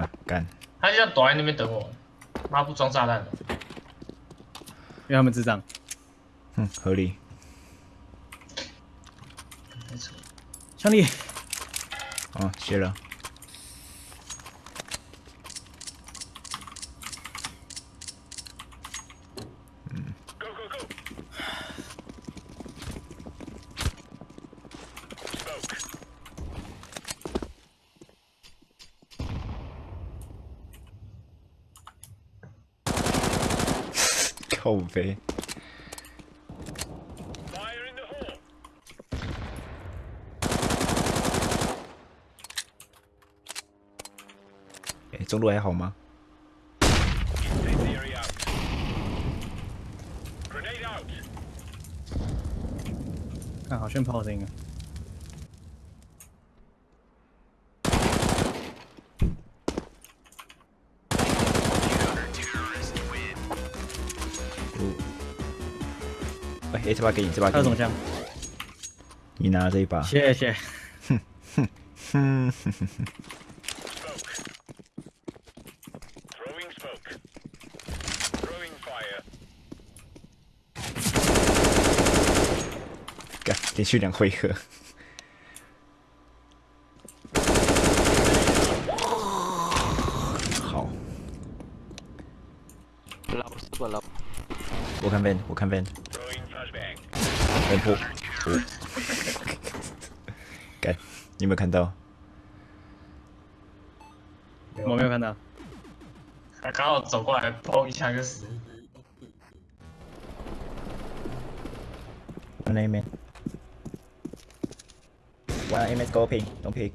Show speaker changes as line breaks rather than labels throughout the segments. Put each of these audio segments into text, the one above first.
啊，干，
他就要躲在那边等我，妈不装炸弹了。
因为他们智障。
嗯，合理。
没错，
兄弟，
哦，谢了。靠背。哎，中路还好吗？
看好炫炮声音啊！
哎，这把给你，这把给你。
他有什么枪？
你拿这一把。
谢谢。
哼哼哼哼哼。干，连续两回合。好。我看 van，我看 van。分破。干，你有没有看到？
我没有看到。
他刚好走过来，砰一下就死。
One aim in. One aim in scoping. Don't pick.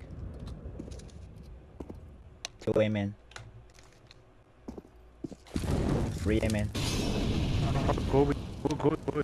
Two aim in. Three aim in.
Go, go, go, go.